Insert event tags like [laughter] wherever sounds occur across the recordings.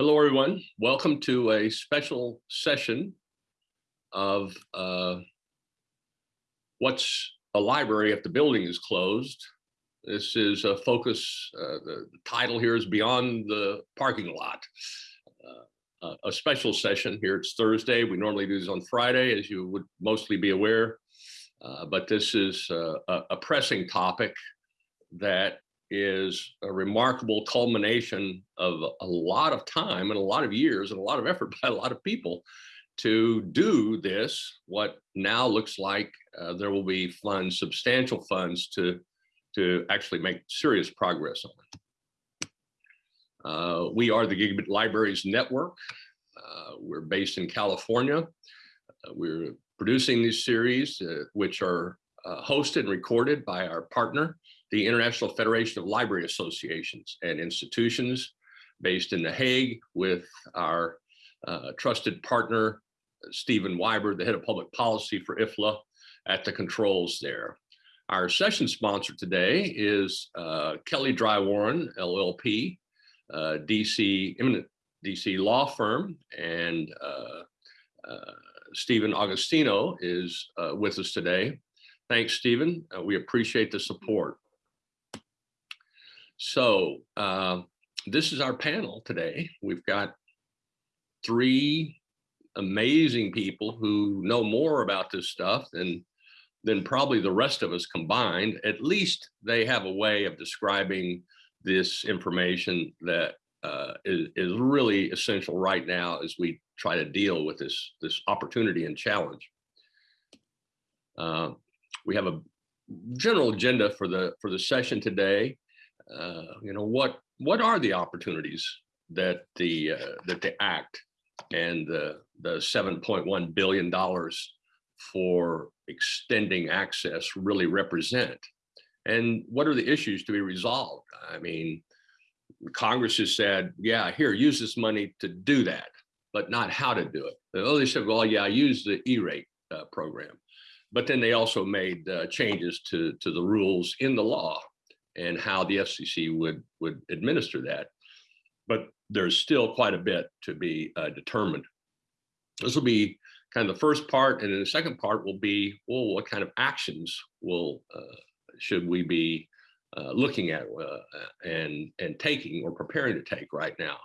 Hello, everyone. Welcome to a special session of uh, what's a library if the building is closed. This is a focus, uh, the title here is Beyond the Parking Lot. Uh, a special session here, it's Thursday. We normally do this on Friday, as you would mostly be aware. Uh, but this is uh, a, a pressing topic that is a remarkable culmination of a lot of time and a lot of years and a lot of effort [laughs] by a lot of people to do this, what now looks like uh, there will be funds, substantial funds to, to actually make serious progress on. Uh, we are the Gigabit Libraries Network. Uh, we're based in California. Uh, we're producing these series, uh, which are uh, hosted and recorded by our partner, the International Federation of Library Associations and Institutions based in The Hague with our uh, trusted partner, Stephen Wyber, the head of public policy for IFLA at the controls there. Our session sponsor today is uh, Kelley Drye Warren, LLP, uh, DC, eminent DC law firm, and uh, uh, Steven Augustino is uh, with us today. Thanks, Stephen. We appreciate the support. So uh, this is our panel today. We've got three amazing people who know more about this stuff than than probably the rest of us combined. At least they have a way of describing this information that uh, is, is really essential right now as we try to deal with this, this opportunity and challenge. Uh, we have a general agenda for the for the session today uh, you know, what what are the opportunities that the uh, that the act and the the 7.1 billion dollars for extending access really represent? And what are the issues to be resolved? I mean, Congress has said, yeah, here, use this money to do that, but not how to do it. Oh, they said, well, yeah, use the E-rate uh, program. But then they also made uh, changes to, to the rules in the law and how the FCC would would administer that. But there's still quite a bit to be uh, determined. This will be kind of the first part, and then the second part will be, well, what kind of actions will uh, should we be uh, looking at uh, and and taking or preparing to take right now?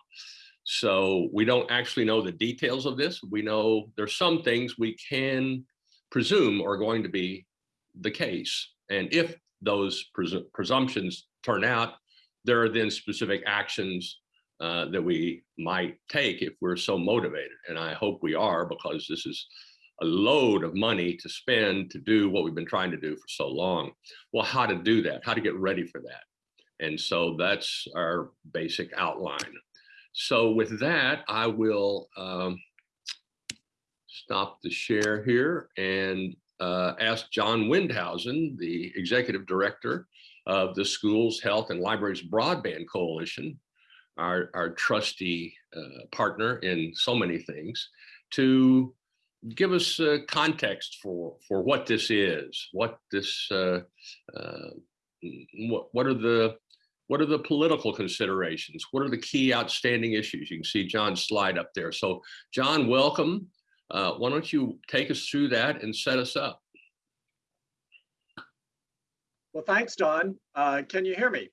So we don't actually know the details of this. We know there's some things we can presume are going to be the case. And if those presu presumptions turn out, there are then specific actions uh, that we might take if we're so motivated. And I hope we are because this is a load of money to spend to do what we've been trying to do for so long. Well, how to do that, how to get ready for that. And so that's our basic outline. So with that, I will um, stop the share here and uh, asked John Windhausen, the executive director of the Schools, Health, and Libraries Broadband Coalition, our, our trusty uh, partner in so many things, to give us uh, context for, for what this is, what this, uh, uh, what, what are the what are the political considerations? What are the key outstanding issues? You can see John's slide up there. So John, welcome. Uh, why don't you take us through that and set us up? Well, thanks, Don. Uh, can you hear me?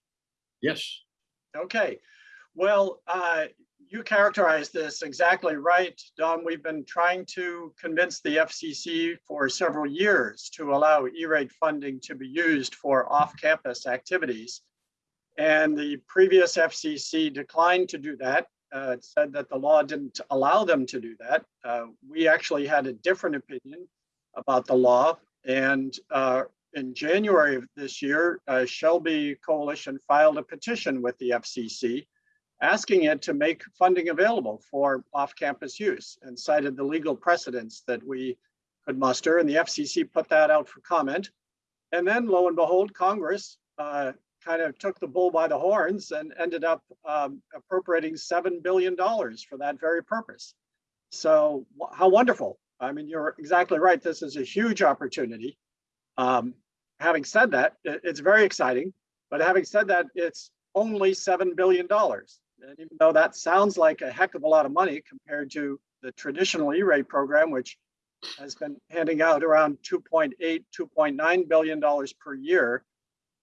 Yes. Okay. Well, uh, you characterized this exactly right, Don. We've been trying to convince the FCC for several years to allow E-rate funding to be used for off-campus activities. And the previous FCC declined to do that uh, said that the law didn't allow them to do that. Uh, we actually had a different opinion about the law. And uh, in January of this year, uh, SHLB Coalition filed a petition with the FCC asking it to make funding available for off-campus use and cited the legal precedents that we could muster. And the FCC put that out for comment. And then lo and behold, Congress uh, kind of took the bull by the horns and ended up um, appropriating $7 billion for that very purpose. So how wonderful. I mean, you're exactly right. This is a huge opportunity. Um, having said that, it's very exciting. But having said that, it's only $7 billion. And even though that sounds like a heck of a lot of money compared to the traditional E-rate program, which has been handing out around 2.8, 2.9 billion dollars per year.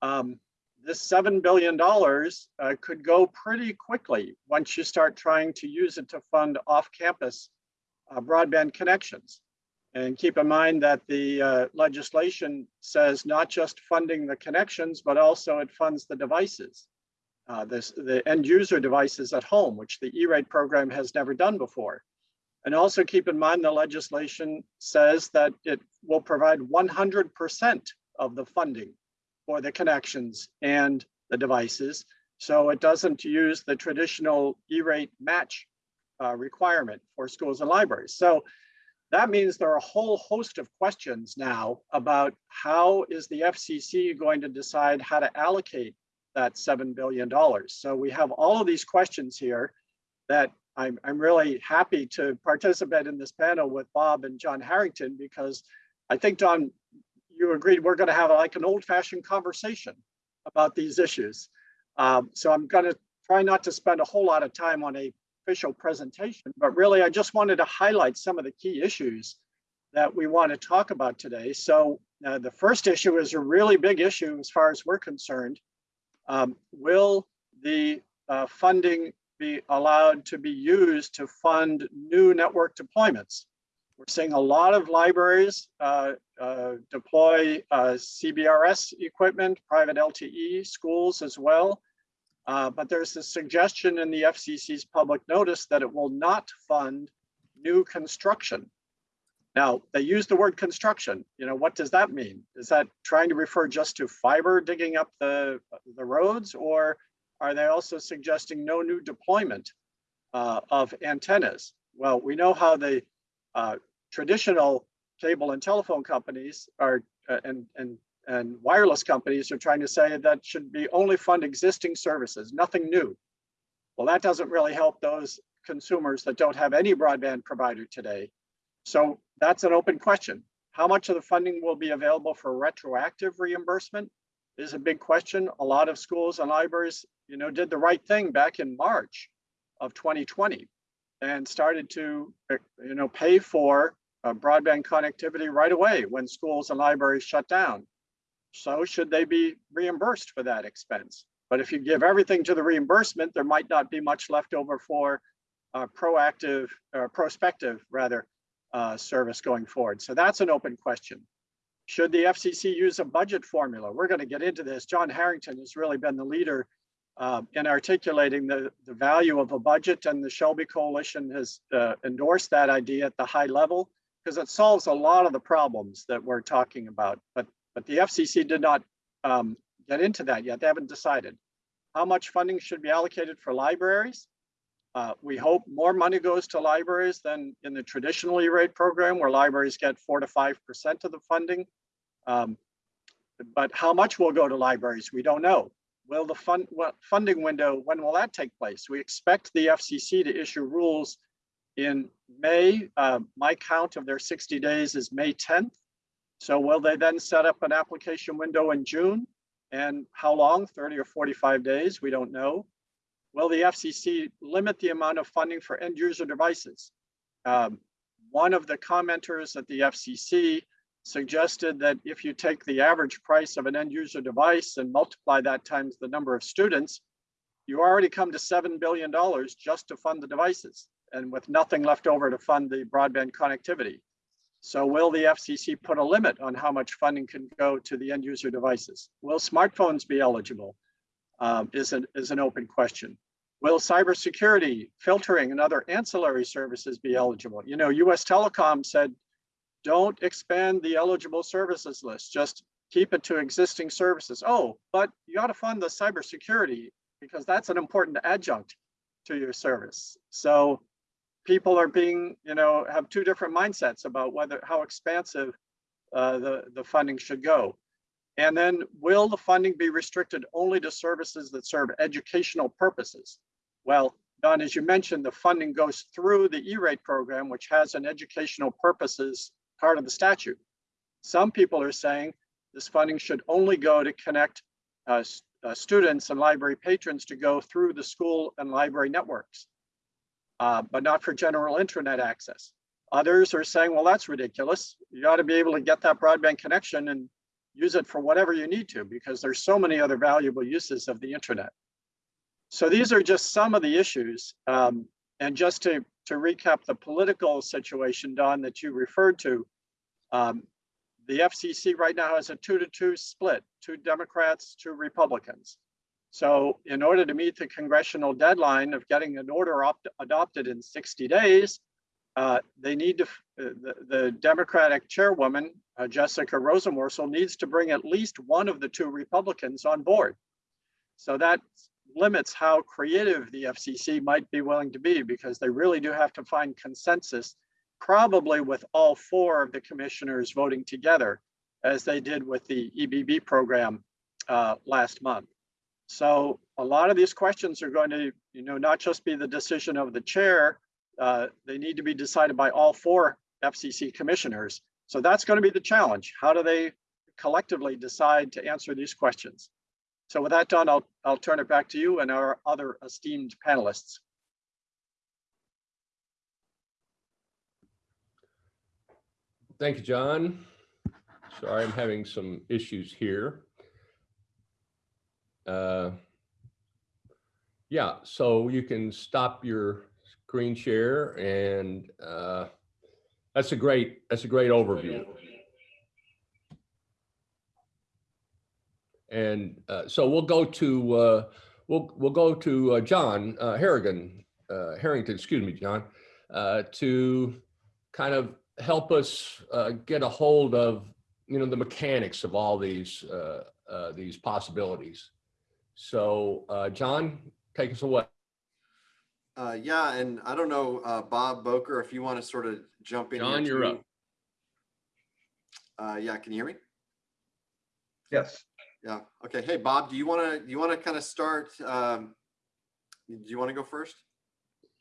Um, this seven billion dollars uh, could go pretty quickly once you start trying to use it to fund off-campus uh, broadband connections. And keep in mind that the uh, legislation says not just funding the connections, but also it funds the devices. Uh, this, the end user devices at home, which the E-rate program has never done before. And also keep in mind the legislation says that it will provide 100% of the funding for the connections and the devices. So it doesn't use the traditional E-rate match uh, requirement for schools and libraries. So that means there are a whole host of questions now about how is the FCC going to decide how to allocate that $7 billion. So we have all of these questions here that I'm, I'm really happy to participate in this panel with Bob and John Harrington because I think, Don, you agreed we're going to have like an old fashioned conversation about these issues. Um, so I'm going to try not to spend a whole lot of time on a official presentation, but really I just wanted to highlight some of the key issues that we want to talk about today. So uh, the first issue is a really big issue as far as we're concerned. Um, will the uh, funding be allowed to be used to fund new network deployments. We're seeing a lot of libraries uh, uh, deploy uh, CBRS equipment, private LTE, schools as well. Uh, but there's a suggestion in the FCC's public notice that it will not fund new construction. Now, they use the word construction. You know, what does that mean? Is that trying to refer just to fiber digging up the, the roads or are they also suggesting no new deployment uh, of antennas? Well, we know how the uh, traditional cable and telephone companies are uh, and, and, and wireless companies are trying to say that should be only fund existing services, nothing new. Well, that doesn't really help those consumers that don't have any broadband provider today. So that's an open question. How much of the funding will be available for retroactive reimbursement is a big question. A lot of schools and libraries you know, did the right thing back in March of 2020 and started to, uh, you know, pay for uh, broadband connectivity right away when schools and libraries shut down. So should they be reimbursed for that expense? But if you give everything to the reimbursement, there might not be much left over for uh, proactive or prospective rather uh, service going forward. So that's an open question. Should the FCC use a budget formula? We're going to get into this. John Harrington has really been the leader uh, in articulating the, the value of a budget and the SHLB Coalition has uh, endorsed that idea at the high level because it solves a lot of the problems that we're talking about. But, but the FCC did not um, get into that yet. They haven't decided. How much funding should be allocated for libraries? Uh, we hope more money goes to libraries than in the traditional E-rate program where libraries get four to 5% of the funding. Um, but how much will go to libraries? We don't know. Will the fund what funding window, when will that take place? We expect the FCC to issue rules in May. Uh, my count of their 60 days is May 10th. So will they then set up an application window in June? And how long, 30 or 45 days? We don't know. Will the FCC limit the amount of funding for end user devices? Um, one of the commenters at the FCC suggested that if you take the average price of an end user device and multiply that times the number of students, you already come to $7 billion just to fund the devices and with nothing left over to fund the broadband connectivity. So will the FCC put a limit on how much funding can go to the end user devices? Will smartphones be eligible? Um, is, an, is an open question. Will cybersecurity, filtering, and other ancillary services be eligible? You know, US Telecom said don't expand the eligible services list. Just keep it to existing services. Oh, but you got to fund the cybersecurity because that's an important adjunct to your service. So people are being, you know, have two different mindsets about whether how expansive uh, the, the funding should go. And then will the funding be restricted only to services that serve educational purposes? Well, Don, as you mentioned, the funding goes through the E-rate program, which has an educational purposes part of the statute. Some people are saying this funding should only go to connect uh, uh, students and library patrons to go through the school and library networks, uh, but not for general internet access. Others are saying, well, that's ridiculous. You ought to be able to get that broadband connection and use it for whatever you need to, because there's so many other valuable uses of the internet. So these are just some of the issues. Um, and just to, to recap the political situation, Don, that you referred to, um, the FCC right now has a two to two split, two Democrats, two Republicans. So in order to meet the congressional deadline of getting an order opt- adopted in 60 days, uh, they need to, uh, the, the Democratic chairwoman, uh, Jessica Rosenworcel, needs to bring at least one of the two Republicans on board. So that limits how creative the FCC might be willing to be because they really do have to find consensus, probably with all four of the commissioners voting together, as they did with the EBB program uh, last month. So a lot of these questions are going to, you know, not just be the decision of the chair, uh, they need to be decided by all four FCC commissioners. So that's going to be the challenge. How do they collectively decide to answer these questions? So with that done, I'll, I'll turn it back to you and our other esteemed panelists. Thank you, John. Sorry, I'm having some issues here. Uh, Yeah, so you can stop your screen share and uh, that's a great, that's a great overview. And uh, so we'll go to, uh, we'll, we'll go to uh, John uh, Harrigan, uh, Harrington, excuse me, John, uh, to kind of help us uh, get a hold of, you know, the mechanics of all these, uh, uh, these possibilities. So, uh, John, take us away. Uh, yeah, and I don't know, uh, Bob Bocher, if you want to sort of jump in. here John, you're too. up. Uh, yeah, can you hear me? Yes, Yeah, okay. Hey, Bob, do you want to, you want to kind of start? Um, do you want to go first?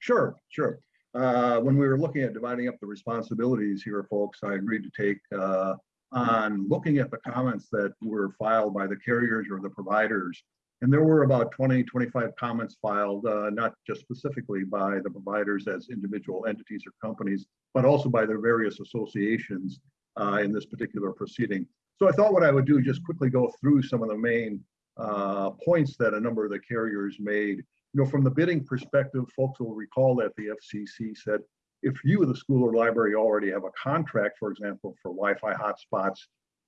sure, sure. Uh, When we were looking at dividing up the responsibilities here, folks, I agreed to take uh, on looking at the comments that were filed by the carriers or the providers. And there were about 20, 25 comments filed, uh, not just specifically by the providers as individual entities or companies, but also by their various associations uh, in this particular proceeding. So I thought what I would do, just quickly go through some of the main uh, points that a number of the carriers made you know, from the bidding perspective, folks will recall that the FCC said, if you, the school or library, already have a contract, for example, for Wi-Fi hotspots,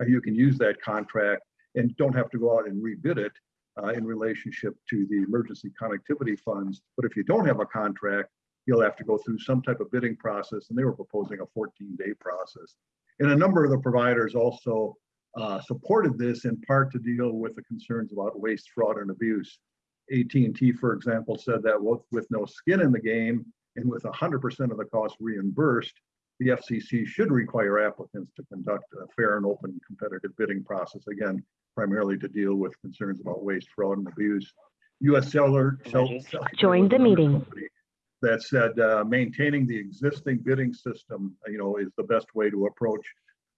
uh, you can use that contract and don't have to go out and rebid it uh, in relationship to the emergency connectivity funds. But if you don't have a contract, you'll have to go through some type of bidding process, and they were proposing a 14-day process. And a number of the providers also uh, supported this in part to deal with the concerns about waste, fraud, and abuse. AT&T, for example, said that with, with no skin in the game and with 100% of the cost reimbursed, the FCC should require applicants to conduct a fair and open competitive bidding process, again, primarily to deal with concerns about waste, fraud, and abuse. US Cellular. Cell- Cellular Join the meeting. That said, uh, maintaining the existing bidding system, you know, is the best way to approach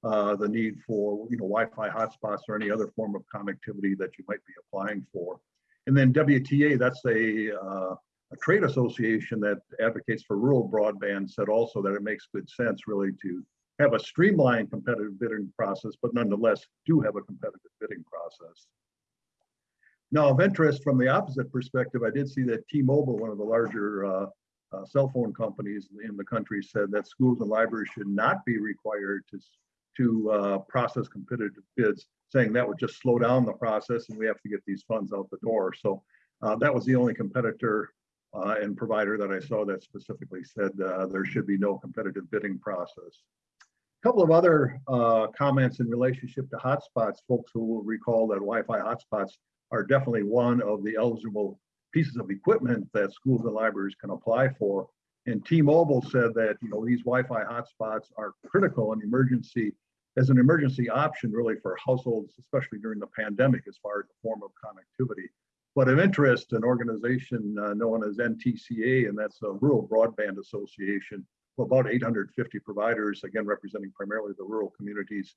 uh, the need for, you know, Wi-Fi hotspots or any other form of connectivity that you might be applying for. And then WTA, that's a, uh, a trade association that advocates for rural broadband, said also that it makes good sense really to have a streamlined competitive bidding process, but nonetheless do have a competitive bidding process. Now, of interest from the opposite perspective, I did see that T-Mobile, one of the larger uh, uh, cell phone companies in the country, said that schools and libraries should not be required to to uh, process competitive bids, saying that would just slow down the process and we have to get these funds out the door. So uh, that was the only competitor uh, and provider that I saw that specifically said uh, there should be no competitive bidding process. A couple of other uh, comments in relationship to hotspots. Folks who will recall that Wi-Fi hotspots are definitely one of the eligible pieces of equipment that schools and libraries can apply for. And T-Mobile said that you know these Wi-Fi hotspots are critical in emergency as an emergency option really for households, especially during the pandemic, as far as the form of connectivity. But of interest, an organization uh, known as NTCA, and that's a Rural Broadband Association, about 850 providers, again representing primarily the rural communities,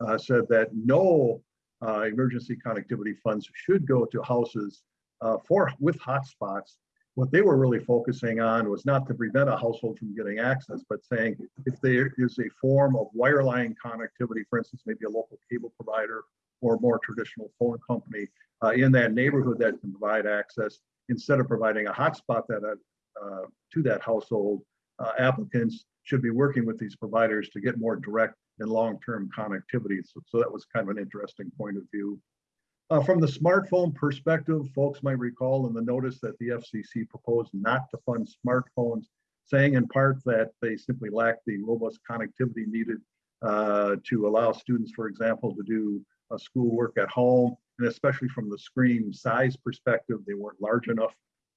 uh, said that no uh, emergency connectivity funds should go to houses uh, for, with hotspots. What they were really focusing on was not to prevent a household from getting access, but saying if there is a form of wireline connectivity, for instance, maybe a local cable provider or a more traditional phone company uh, in that neighborhood that can provide access, instead of providing a hotspot that uh, to that household, uh, applicants should be working with these providers to get more direct and long-term connectivity. So, so that was kind of an interesting point of view. Uh, from the smartphone perspective, folks might recall in the notice that the FCC proposed not to fund smartphones, saying in part that they simply lack the robust connectivity needed uh, to allow students, for example, to do uh, schoolwork at home, and especially from the screen size perspective, they weren't large enough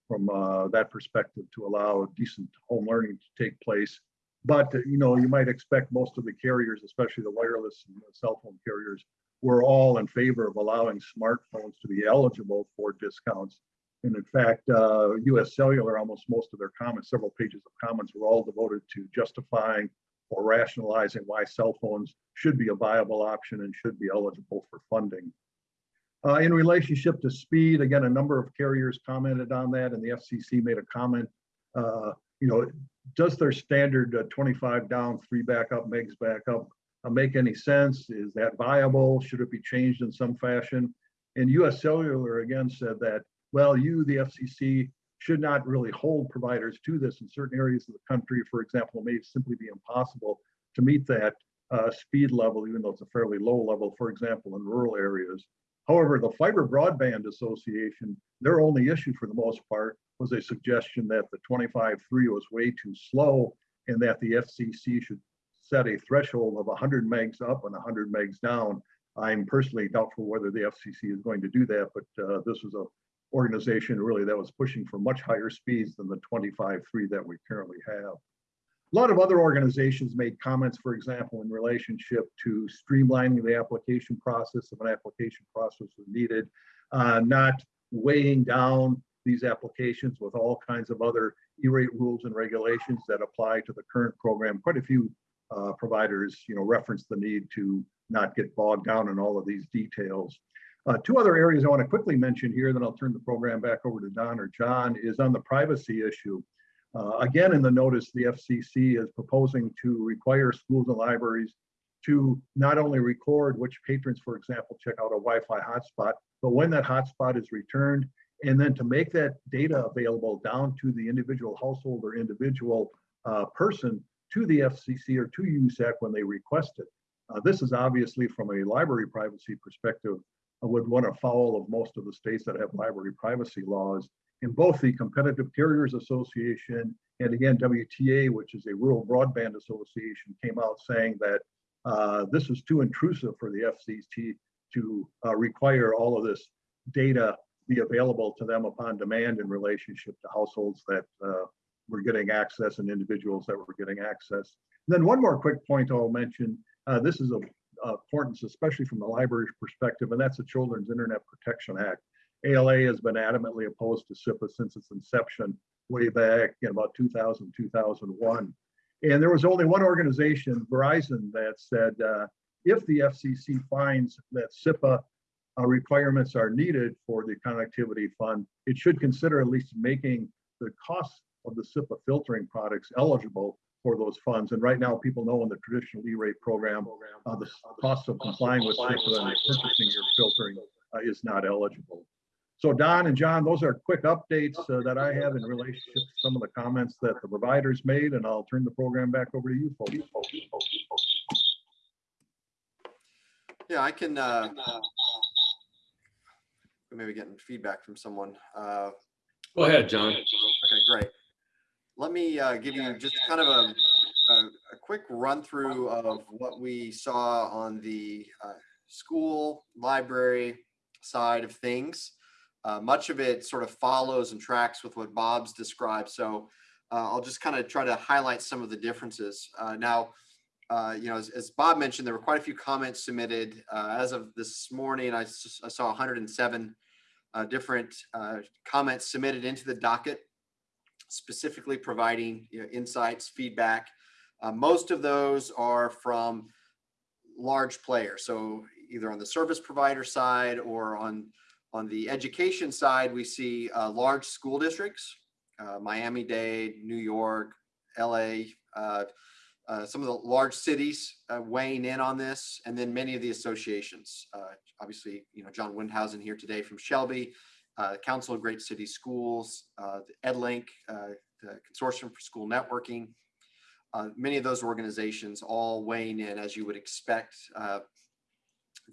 from uh, that perspective to allow decent home learning to take place. But, you know, you might expect most of the carriers, especially the wireless and the cell phone carriers, were all in favor of allowing smartphones to be eligible for discounts. And in fact, uh, US Cellular, almost most of their comments, several pages of comments were all devoted to justifying or rationalizing why cell phones should be a viable option and should be eligible for funding. Uh, in relationship to speed, again, a number of carriers commented on that and the FCC made a comment. Uh, you know, does their standard uh, 25 down, three back up, megs back up make any sense? Is that viable? Should it be changed in some fashion? And US Cellular again said that, well, you, the FCC, should not really hold providers to this in certain areas of the country. For example, it may simply be impossible to meet that uh, speed level, even though it's a fairly low level, for example, in rural areas. However, the Fiber Broadband Association, their only issue for the most part was a suggestion that the 25.3 was way too slow and that the FCC should set a threshold of 100 megs up and 100 megs down. I'm personally doubtful whether the FCC is going to do that, but uh, this was a organization really that was pushing for much higher speeds than the 25.3 that we currently have. A lot of other organizations made comments, for example, in relationship to streamlining the application process if an application process was needed, uh, not weighing down these applications with all kinds of other E-rate rules and regulations that apply to the current program. Quite a few uh, providers, you know, reference the need to not get bogged down in all of these details. Uh, two other areas I want to quickly mention here, then I'll turn the program back over to Don or John, is on the privacy issue. Uh, again, in the notice, the FCC is proposing to require schools and libraries to not only record which patrons, for example, check out a Wi-Fi hotspot, but when that hotspot is returned, and then to make that data available down to the individual household or individual uh, person to the FCC or to USAC when they request it. Uh, this is obviously from a library privacy perspective, I would run follow of most of the states that have library privacy laws in both the Competitive Carriers Association and again, WTA, which is a rural broadband association, came out saying that uh, this is too intrusive for the FCC to uh, require all of this data be available to them upon demand in relationship to households that uh, were getting access and individuals that were getting access. And then one more quick point I'll mention, uh, this is of importance, especially from the library's perspective, and that's the Children's Internet Protection Act. ALA has been adamantly opposed to CIPA since its inception way back in about 2000, 2001. And there was only one organization, Verizon, that said, uh, if the FCC finds that CIPA uh, requirements are needed for the connectivity fund, it should consider at least making the cost of the CIPA filtering products eligible for those funds. And right now, people know in the traditional E-rate program, uh, the cost of complying with CIPA and purchasing your filtering uh, is not eligible. So Don and John, those are quick updates uh, that I have in relationship to some of the comments that the providers made, and I'll turn the program back over to you folks. Yeah, I can, uh, maybe getting feedback from someone. Uh, Go ahead, John. okay, great. Let me, uh, give you just kind of a, a, a quick run through of what we saw on the, uh, school library side of things. Uh, much of it sort of follows and tracks with what Bob's described. So uh, I'll just kind of try to highlight some of the differences. Uh, now, uh, you know, as, as, Bob mentioned, there were quite a few comments submitted. Uh, as of this morning, I, I saw 107 uh, different comments submitted into the docket, specifically providing you know, insights, feedback. most of those are from large players. So either on the service provider side or on, on the education side, we see uh, large school districts, uh, Miami-Dade, New York, LA, uh, uh, some of the large cities uh, weighing in on this, and then many of the associations. Uh, obviously, you know, John Windhausen here today from SHLB, uh, Council of Great City Schools, uh, the EdLiNC, uh, the Consortium for School Networking. Uh, many of those organizations all weighing in as you would expect.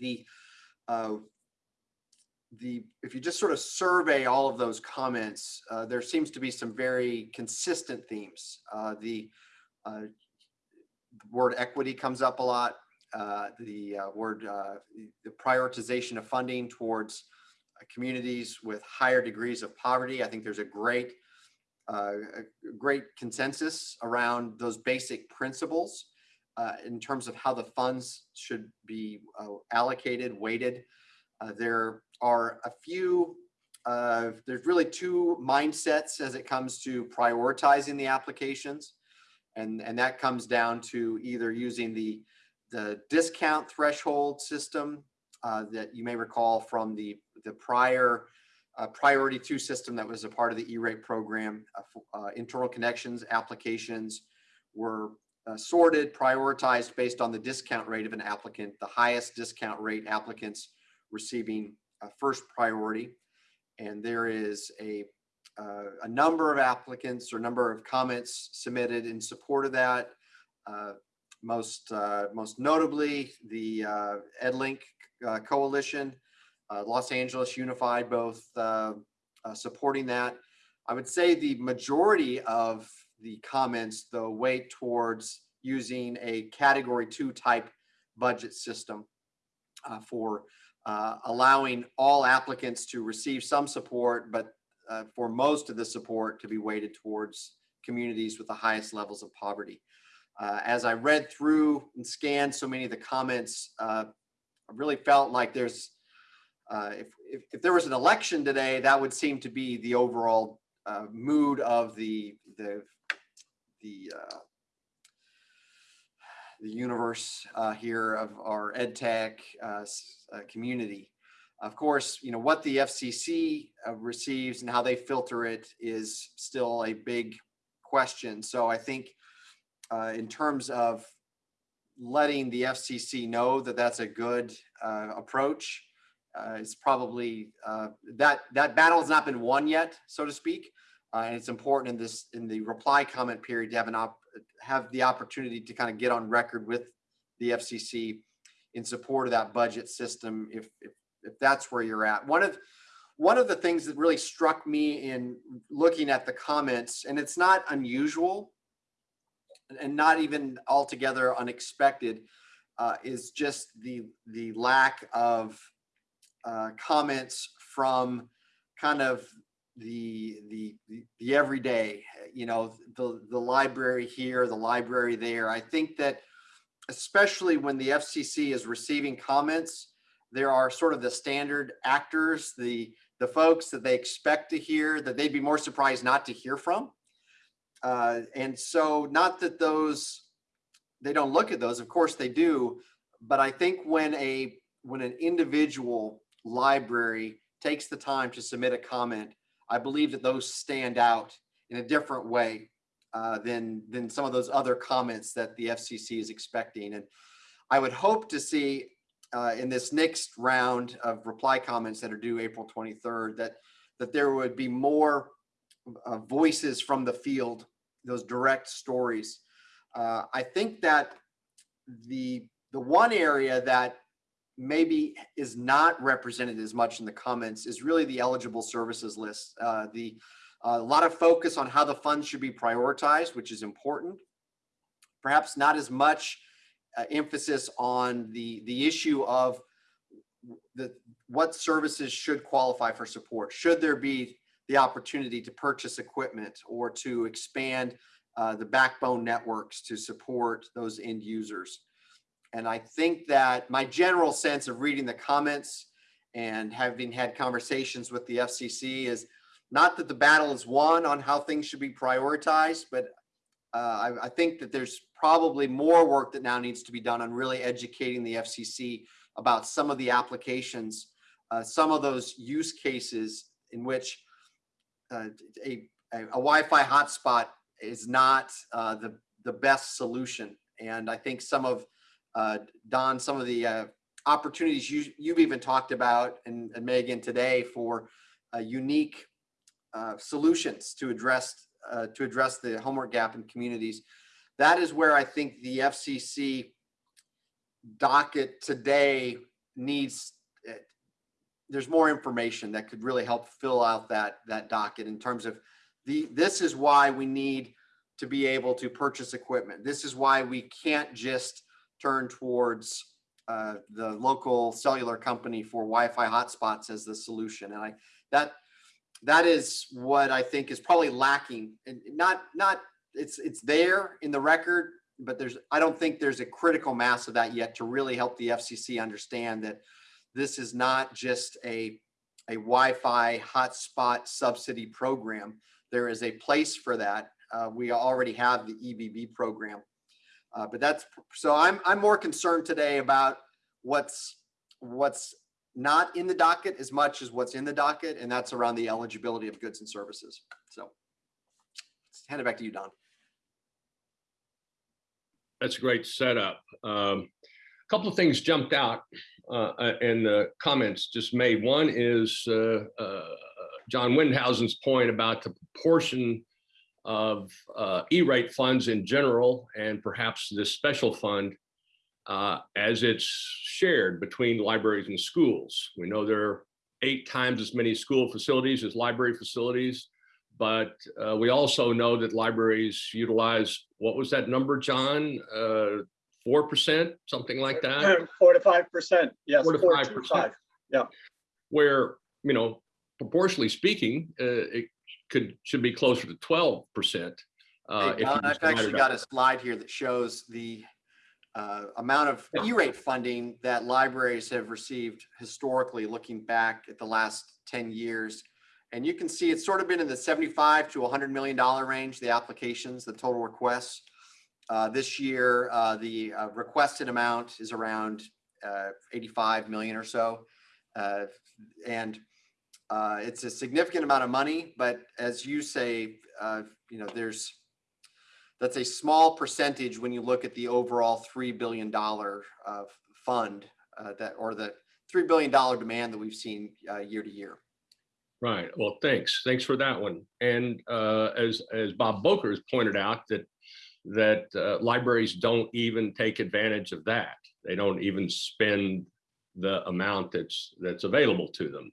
The the if you just sort of survey all of those comments, uh, there seems to be some very consistent themes. Uh, the uh, word equity comes up a lot. The word the prioritization of funding towards communities with higher degrees of poverty. I think there's a great uh, a great consensus around those basic principles uh, in terms of how the funds should be uh, allocated, weighted. Uh, there are a few, uh, there's really two mindsets as it comes to prioritizing the applications. And, and that comes down to either using the, the discount threshold system uh, that you may recall from the, the prior uh, priority two system that was a part of the E-rate program. Uh, uh, internal connections applications were uh, sorted, prioritized based on the discount rate of an applicant, the highest discount rate applicants receiving first priority. And there is a, uh, a number of applicants or number of comments submitted in support of that. Uh, most, uh, most notably, the EdLiNC uh, Coalition, uh, Los Angeles Unified, both uh, uh, supporting that. I would say the majority of the comments, though, weight towards using a category two type budget system uh, for allowing all applicants to receive some support, but for most of the support to be weighted towards communities with the highest levels of poverty. Uh, as I read through and scanned so many of the comments, uh, really felt like there's uh, if, if, if there was an election today, that would seem to be the overall uh, mood of the the the uh, the universe uh, here of our ed tech uh, uh, community. Of course, you know what the FCC receives and how they filter it is still a big question. So I think in terms of letting the FCC know that that's a good uh, approach uh, it's probably uh, that that battle has not been won yet, so to speak. Uh, and it's important in this in the reply comment period to have an op have the opportunity to kind of get on record with the FCC in support of that budget system if if, if that's where you're at. One of one of the things that really struck me in looking at the comments, and it's not unusual and not even altogether unexpected, uh, is just the the lack of uh, comments from kind of the, the the everyday you know the the library here the library there. I think that especially when the fcc is receiving comments there are sort of the standard actors the the folks that they expect to hear that they'd be more surprised not to hear from uh, and so not that those they don't look at those of course they do but i think when a when an individual library takes the time to submit a comment, I believe that those stand out in a different way uh, than than some of those other comments that the FCC is expecting. And I would hope to see uh, in this next round of reply comments that are due April 23rd that that there would be more uh, voices from the field, those direct stories. Uh, I think that the the one area that maybe is not represented as much in the comments is really the eligible services list. Uh, the a lot of focus on how the funds should be prioritized, which is important. Perhaps not as much uh, emphasis on the the issue of the what services should qualify for support. Should there be the opportunity to purchase equipment or to expand uh, the backbone networks to support those end users? And I think that my general sense of reading the comments and having had conversations with the FCC is not that the battle is won on how things should be prioritized, but uh, I, I think that there's probably more work that now needs to be done on really educating the FCC about some of the applications, uh, some of those use cases in which a, a, a Wi-Fi hotspot is not uh, the, the best solution. And I think some of, uh, Don, some of the uh, opportunities you, you've even talked about and, and Megan today for uh, unique uh, solutions to address uh, to address the homework gap in communities. That is where I think the FCC docket today needs. There's more information that could really help fill out that that docket in terms of the. This is why we need to be able to purchase equipment. This is why we can't just turn towards uh, the local cellular company for Wi-Fi hotspots as the solution. And I that that is what I think is probably lacking and not not it's it's there in the record, but there's I don't think there's a critical mass of that yet to really help the FCC understand that this is not just a a Wi-Fi hotspot subsidy program. There is a place for that. Uh, we already have the EBB program. Uh, but that's so I'm I'm more concerned today about what's what's not in the docket as much as what's in the docket, and that's around the eligibility of goods and services. So let's hand it back to you, Don. That's a great setup. Um, a couple of things jumped out uh, uh, in the comments just made. One is uh, uh, John Windhausen's point about the proportion of uh, E-rate funds in general and perhaps this special fund uh, as it's shared between libraries and schools. We know there are eight times as many school facilities as library facilities, but we also know that libraries utilize, what was that number, John? Uh, 4%, something like that? Four to five percent, yes. Four to four five percent. five. Where, you know, proportionally speaking, uh, it could, should be closer to 12%. uh, Hey, if Don, I've actually got a slide here that shows the uh, amount of E-rate funding that libraries have received historically, looking back at the last 10 years. And you can see it's sort of been in the 75 to 100 million dollar range, the applications, the total requests. Uh, This year, uh, the uh, requested amount is around uh, 85 million or so. Uh, And it's a significant amount of money, but as you say, you know, there's that's a small percentage when you look at the overall three billion dollar fund that or the three billion dollar demand that we've seen year to year. Right. Well, thanks. Thanks for that one. And uh, as as Bob Bocher has pointed out, that that uh, libraries don't even take advantage of that. They don't even spend the amount that's that's available to them.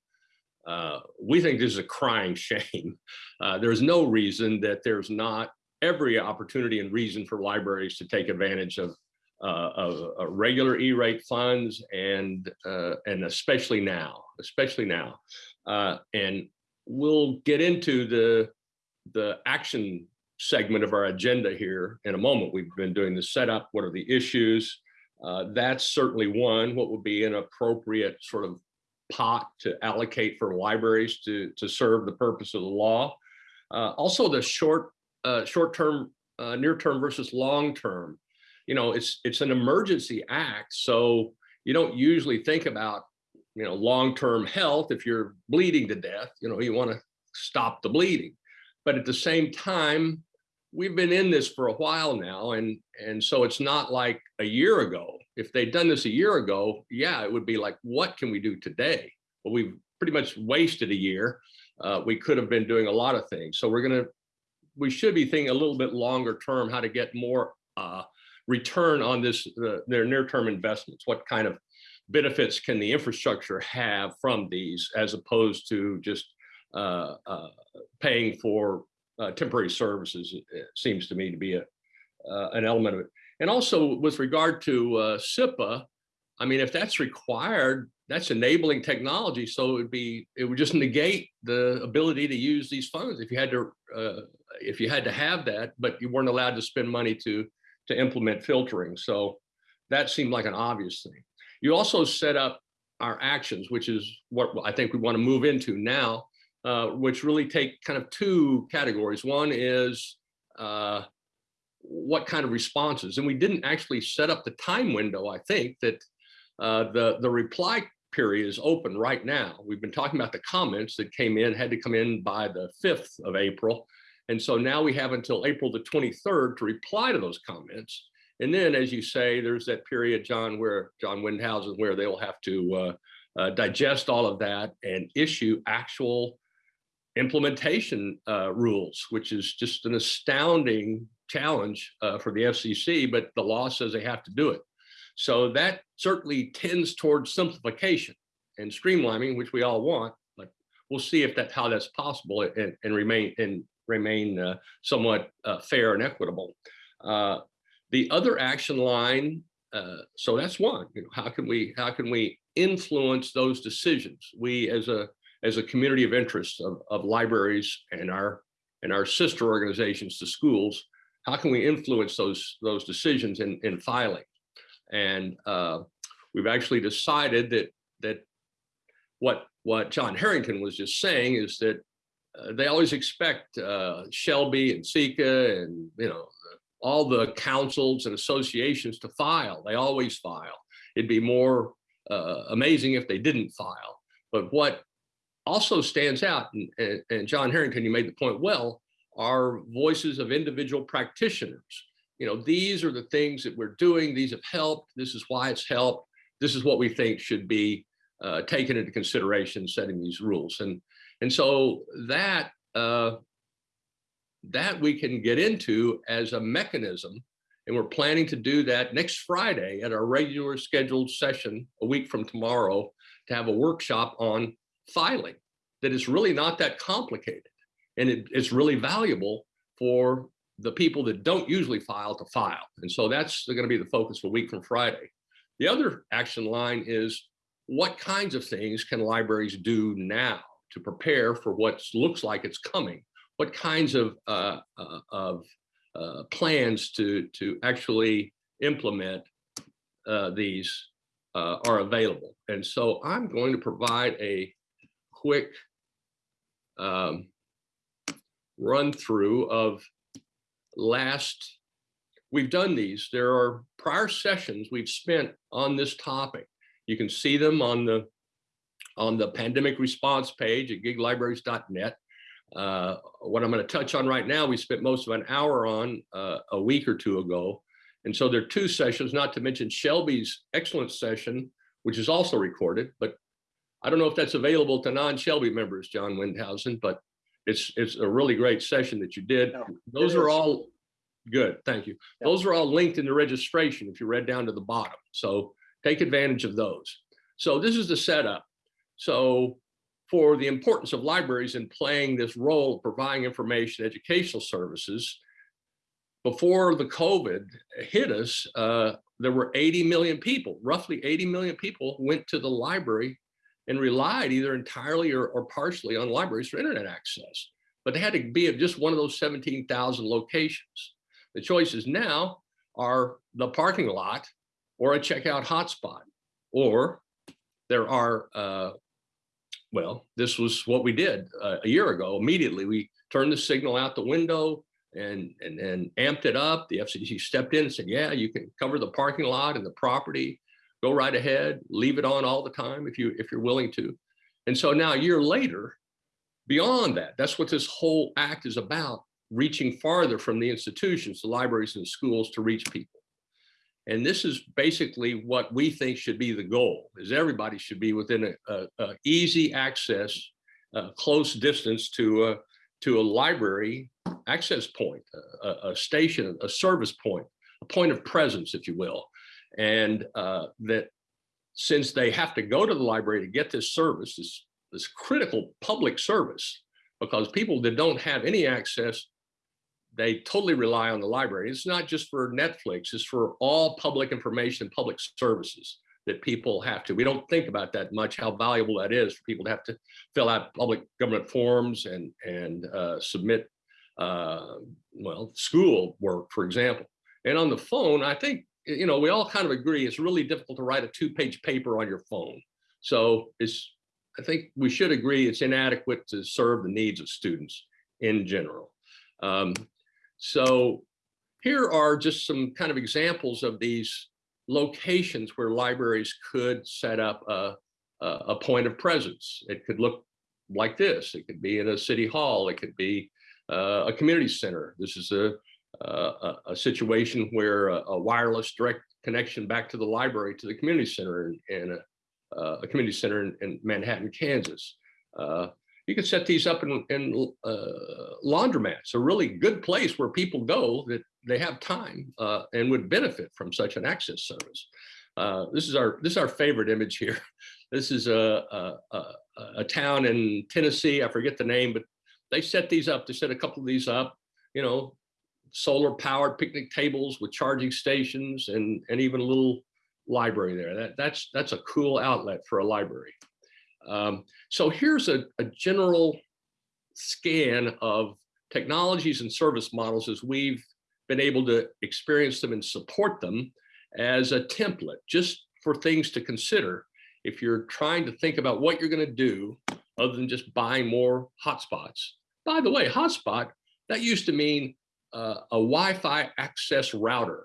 Uh, we think this is a crying [laughs] shame. Uh, there's no reason that there's not every opportunity and reason for libraries to take advantage of uh, of uh, regular E-rate funds and uh, and especially now, especially now. And we'll get into the the action segment of our agenda here in a moment. We've been doing the setup. What are the issues? Uh, that's certainly one. What would be an appropriate sort of pot to allocate for libraries to to serve the purpose of the law? Uh, also, the short uh, short term, uh, near term versus long term. You know, it's it's an emergency act, so you don't usually think about you know, long-term health, if you're bleeding to death, you know, you want to stop the bleeding. But at the same time, we've been in this for a while now. And, and so it's not like a year ago. If they'd done this a year ago, yeah, it would be like, what can we do today? Well, we've pretty much wasted a year. Uh, we could have been doing a lot of things. So we're going to, we should be thinking a little bit longer term, how to get more uh, return on this, uh, their near-term investments. What kind of benefits can the infrastructure have from these as opposed to just uh, uh, paying for uh, temporary services seems to me to be a uh, an element of it. And also with regard to uh, CIPA I mean if that's required that's enabling technology so it would be it would just negate the ability to use these funds if you had to uh, if you had to have that but you weren't allowed to spend money to to implement filtering. So that seemed like an obvious thing. You also set up our actions, which is what I think we want to move into now, uh, which really take kind of two categories. One is uh, what kind of responses, and we didn't actually set up the time window, I think, that Uh, the, the reply period is open right now. We've been talking about the comments that came in, had to come in by the 5th of April. And so now we have until April the 23rd to reply to those comments. And then, as you say, there's that period, John, where John Windhausen, where they'll have to uh, uh, digest all of that and issue actual implementation uh, rules, which is just an astounding challenge uh, for the FCC, but the law says they have to do it. So that certainly tends towards simplification and streamlining, which we all want, but we'll see if that's how that's possible and, and remain and remain uh, somewhat uh, fair and equitable. Uh, the other action line, uh, so that's one. You know, how can we how can we influence those decisions? We as a as a community of interest of, of libraries and our and our sister organizations to schools, how can we influence those those decisions in, in filing? And uh, we've actually decided that that what what John Harrington was just saying is that uh, they always expect uh, SHLB and Sika and you know all the councils and associations to file. They always file. It'd be more uh, amazing if they didn't file. But what also stands out, and, and, and John Harrington, you made the point well, are voices of individual practitioners. You know, these are the things that we're doing. These have helped. This is why it's helped. This is what we think should be uh, taken into consideration setting these rules. And, and so that, uh, that we can get into as a mechanism. And we're planning to do that next Friday at our regular scheduled session a week from tomorrow to have a workshop on filing that is really not that complicated. And it, it's really valuable for the people that don't usually file to file. And so that's going to be the focus a week from Friday. The other action line is what kinds of things can libraries do now to prepare for what looks like it's coming? What kinds of, uh, uh, of uh, plans to, to actually implement uh, these uh, are available? And so I'm going to provide a quick um, run through of last, we've done these. There are prior sessions we've spent on this topic. You can see them on the on the pandemic response page at giglibraries.net. Uh, what I'm going to touch on right now, we spent most of an hour on uh, a week or two ago. And so there are two sessions, not to mention SHLB's excellent session, which is also recorded, but I don't know if that's available to non-SHLB members, John Windhausen, but it's it's a really great session that you did. No, Those are all good. Thank you. Yeah. Those are all linked in the registration if you read down to the bottom. So take advantage of those. So this is the setup. So for the importance of libraries in playing this role of providing information, educational services, before the COVID hit us, uh, there were 80 million people, roughly 80 million people went to the library and relied either entirely or, or partially on libraries for internet access. But they had to be at just one of those 17,000 locations. The choices now are the parking lot or a checkout hotspot, or there are, uh, well, this was what we did uh, a year ago. Immediately, we turned the signal out the window and, and, and amped it up. The FCC stepped in and said, yeah, you can cover the parking lot and the property go right ahead, leave it on all the time if you if you're willing to. And so now a year later, beyond that, that's what this whole act is about, reaching farther from the institutions, the libraries and schools to reach people. And this is basically what we think should be the goal, is everybody should be within a, a, a easy access, uh, close distance to a, to a library access point, a, a station, a service point, a point of presence, if you will and uh, that since they have to go to the library to get this service, this, this critical public service, because people that don't have any access, they totally rely on the library. It's not just for Netflix, it's for all public information public services that people have to. We don't think about that much, how valuable that is for people to have to fill out public government forms and, and uh, submit, uh, well, school work, for example. And on the phone, I think you know, we all kind of agree it's really difficult to write a two-page paper on your phone. So it's, I think we should agree it's inadequate to serve the needs of students in general. Um, so here are just some kind of examples of these locations where libraries could set up a, a, a point of presence. It could look like this. It could be in a city hall. It could be uh, a community center. This is a, a, a situation where a, a wireless direct connection back to the library to the community center in, in a, uh, a community center in, in Manhattan, Kansas. Uh, you can set these up in, in uh, laundromats, a really good place where people go that they have time uh, and would benefit from such an access service. Uh, this is our this is our favorite image here. [laughs] This is a, a, a, a town in Tennessee. I forget the name, but they set these up. They set a couple of these up. You know, solar powered picnic tables with charging stations and and even a little library there. That that's that's a cool outlet for a library. Um, so here's a, a general scan of technologies and service models as we've been able to experience them and support them as a template, just for things to consider if you're trying to think about what you're going to do other than just buying more hotspots. By the way, hotspot, that used to mean uh, a Wi-Fi access router.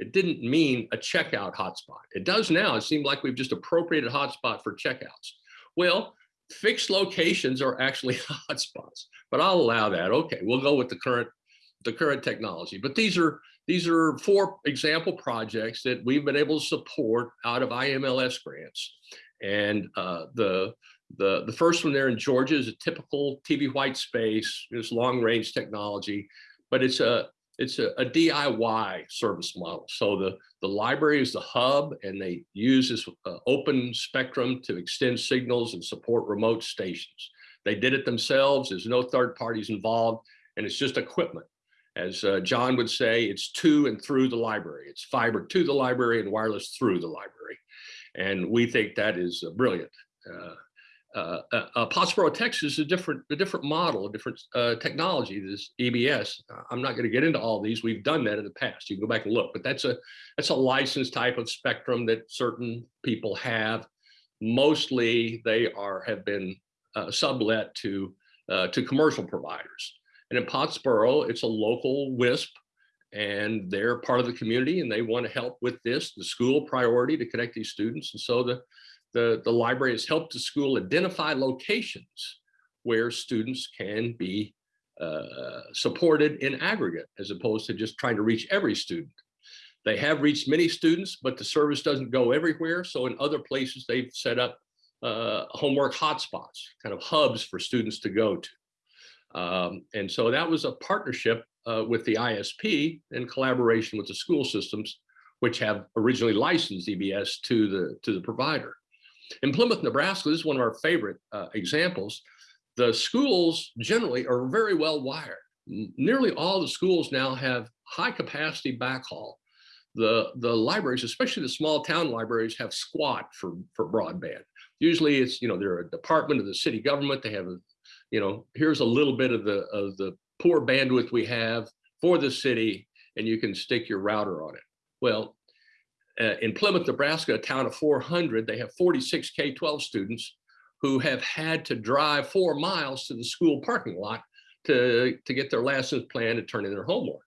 It didn't mean a checkout hotspot. It does now. It seems like we've just appropriated hotspot for checkouts. Well, fixed locations are actually [laughs] hotspots, but I'll allow that. Okay, we'll go with the current the current technology. But these are these are four example projects that we've been able to support out of IMLS grants. And uh, the the the first one there in Georgia is a typical TV white space. It's long range technology, but it's a it's a, a, DIY service model. So the, the library is the hub and they use this uh, open spectrum to extend signals and support remote stations. They did it themselves. There's no third parties involved and it's just equipment. As uh, John would say, it's to and through the library. It's fiber to the library and wireless through the library. And we think that is uh, brilliant. Uh, uh, uh, Pottsboro, Texas is a different, a different model, a different uh, technology, this EBS. I'm not going to get into all these. We've done that in the past. You can go back and look, but that's a, that's a licensed type of spectrum that certain people have. Mostly they are, have been uh, sublet to, uh, to commercial providers. And in Pottsboro, it's a local WISP and they're part of the community and they want to help with this, the school priority to connect these students. And so the, the, the library has helped the school identify locations where students can be uh, supported in aggregate as opposed to just trying to reach every student. They have reached many students, but the service doesn't go everywhere. So in other places, they've set up uh, homework hotspots, kind of hubs for students to go to. Um, and so that was a partnership uh, with the ISP in collaboration with the school systems, which have originally licensed EBS to the, to the provider. In Plymouth, Nebraska, this is one of our favorite uh, examples. The schools generally are very well wired. Nearly all the schools now have high capacity backhaul. The, the libraries, especially the small town libraries, have squat for, for broadband. Usually it's, you know, they're a department of the city government. They have, a, you know, here's a little bit of the, of the poor bandwidth we have for the city, and you can stick your router on it. Well, uh, in Plymouth, Nebraska, a town of 400, they have 46 K-12 students who have had to drive four miles to the school parking lot to, to get their lessons planned and turn in their homework.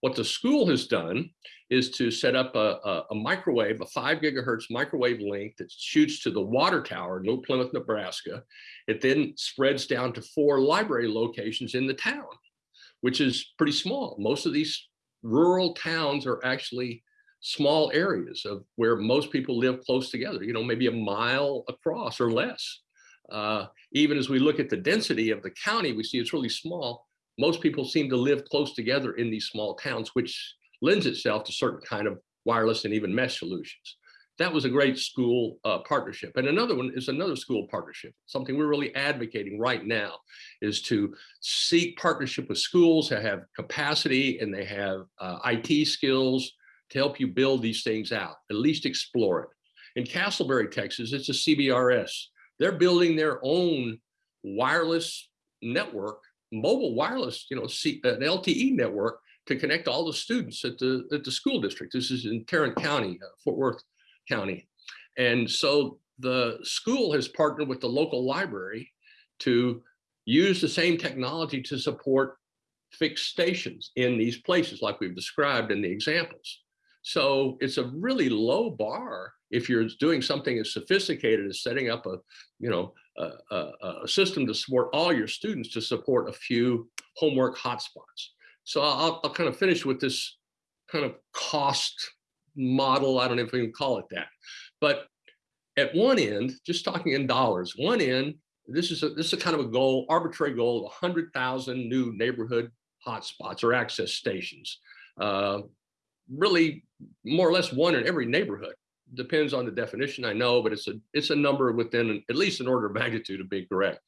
What the school has done is to set up a, a, a, microwave, a five gigahertz microwave link that shoots to the water tower in New Plymouth, Nebraska. It then spreads down to four library locations in the town, which is pretty small. Most of these rural towns are actually small areas of where most people live close together, you know, maybe a mile across or less. Uh, even as we look at the density of the county, we see it's really small. Most people seem to live close together in these small towns, which lends itself to certain kind of wireless and even mesh solutions. That was a great school uh, partnership. And another one is another school partnership. Something we're really advocating right now is to seek partnership with schools that have capacity and they have uh, IT skills to help you build these things out, at least explore it. In Castleberry, Texas, it's a CBRS. They're building their own wireless network, mobile wireless, you know, C, an LTE network to connect all the students at the, at the school district. This is in Tarrant County, uh, Fort Worth County. And so the school has partnered with the local library to use the same technology to support fixed stations in these places like we've described in the examples. So it's a really low bar if you're doing something as sophisticated as setting up a, you know, a, a, a system to support all your students to support a few homework hotspots. So I'll, I'll kind of finish with this kind of cost model. I don't know if we can call it that, but at one end, just talking in dollars, one end, this is a, this is a kind of a goal, arbitrary goal of 100,000 new neighborhood hotspots or access stations. Uh, really, more or less one in every neighborhood. Depends on the definition, I know, but it's a it's a number within at least an order of magnitude of being correct,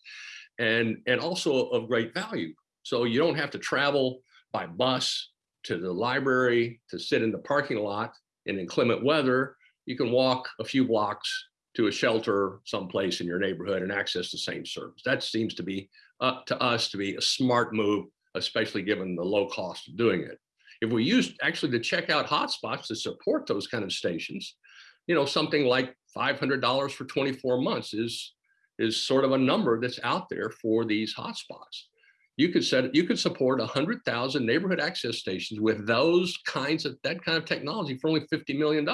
and and also of great value. So you don't have to travel by bus to the library to sit in the parking lot in inclement weather. You can walk a few blocks to a shelter someplace in your neighborhood and access the same service. That seems to be up to us to be a smart move, especially given the low cost of doing it. If we use actually to check out hotspots to support those kind of stations, you know, something like $500 for 24 months is, is sort of a number that's out there for these hotspots. You could set, you could support 100,000 neighborhood access stations with those kinds of, that kind of technology for only $50 million.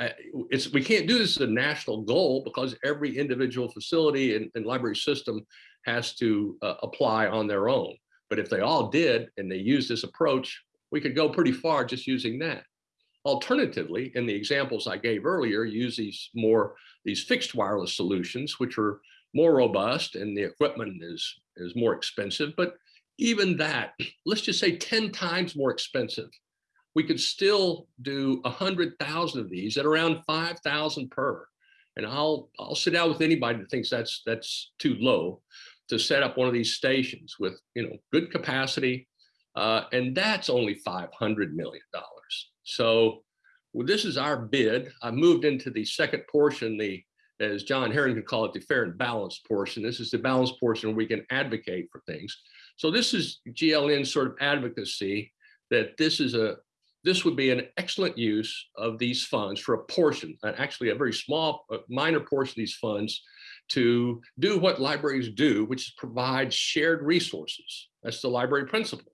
Uh, it's we can't do this as a national goal because every individual facility and, and library system has to uh, apply on their own. But if they all did and they use this approach, we could go pretty far just using that. Alternatively, in the examples I gave earlier, use these more these fixed wireless solutions, which are more robust and the equipment is is more expensive. But even that, let's just say 10 times more expensive we could still do a hundred thousand of these at around 5,000 per. And I'll, I'll sit down with anybody that thinks that's, that's too low to set up one of these stations with, you know, good capacity. Uh, and that's only $500 million. So well, this is our bid. I moved into the second portion, the, as John Harrington call it, the fair and balanced portion. This is the balanced portion where we can advocate for things. So this is GLN sort of advocacy that this is a, this would be an excellent use of these funds for a portion, actually a very small, a minor portion of these funds to do what libraries do, which is provide shared resources. That's the library principle,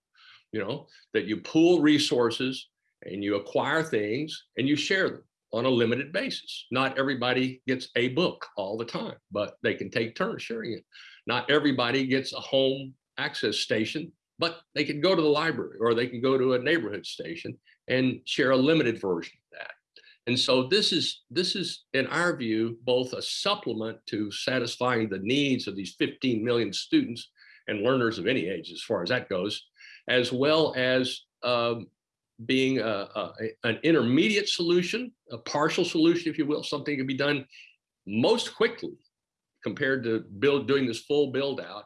you know, that you pool resources and you acquire things and you share them on a limited basis. Not everybody gets a book all the time, but they can take turns sharing it. Not everybody gets a home access station, but they can go to the library or they can go to a neighborhood station and share a limited version. And so this is, this is, in our view, both a supplement to satisfying the needs of these 15 million students and learners of any age, as far as that goes, as well as um, being a, a, an intermediate solution, a partial solution, if you will, something can be done most quickly compared to build doing this full build out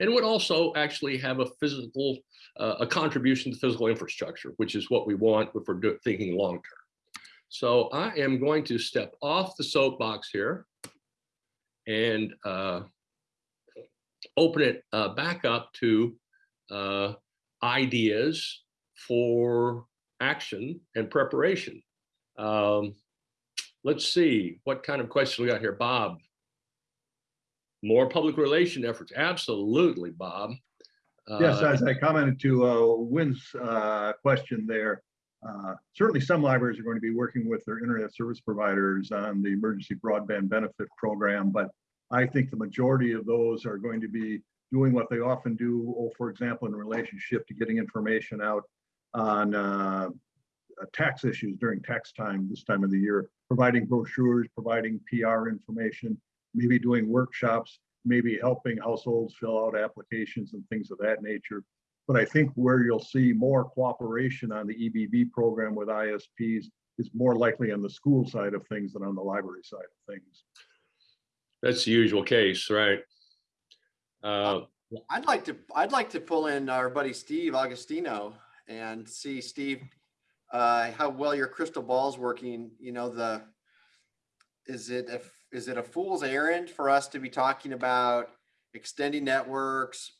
and would also actually have a physical uh, a contribution to physical infrastructure, which is what we want if we're thinking long term. So I am going to step off the soapbox here and uh, open it uh, back up to uh, ideas for action and preparation. Um, let's see, what kind of question we got here? Bob. More public relation efforts. Absolutely, Bob. Yes, Uh, as I commented to uh, Wynn's uh, question there, uh, certainly some libraries are going to be working with their internet service providers on the emergency broadband benefit program, but I think the majority of those are going to be doing what they often do, oh, for example, in relationship to getting information out on uh, uh, tax issues during tax time this time of the year, providing brochures, providing PR information, maybe doing workshops maybe helping households fill out applications and things of that nature. But I think where you'll see more cooperation on the EBB program with ISPs is more likely on the school side of things than on the library side of things. That's the usual case, right? Uh, I'd like to, I'd like to pull in our buddy Steve Augustino and see Steve, uh, how well your crystal ball's working, you know, the, is it, if, is it a fool's errand for us to be talking about extending networks,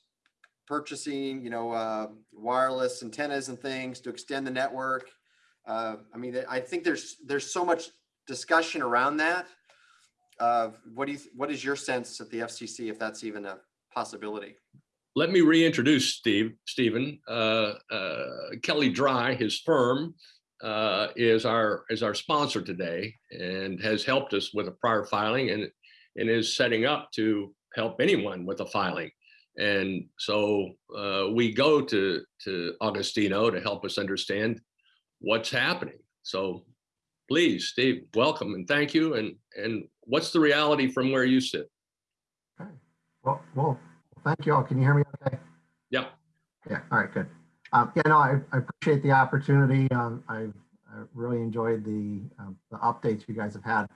purchasing, you know, uh, wireless antennas and things to extend the network? Uh, I mean, I think there's, there's so much discussion around that. Uh, what do you, what is your sense at the FCC, if that's even a possibility? let me reintroduce Steve, Stephen, uh, uh, Kelley Drye, his firm, uh, is our, is our sponsor today and has helped us with a prior filing and, and is setting up to help anyone with a filing. And so uh, we go to, to Augustino to help us understand what's happening. So please, Steve, welcome and thank you. And, and what's the reality from where you sit? Okay. Well, well, thank you all. Can you hear me okay? Yeah. Yeah, all right, good. Um, yeah, no, I, I appreciate the opportunity. Um, I, I really enjoyed the, um, the updates you guys have had.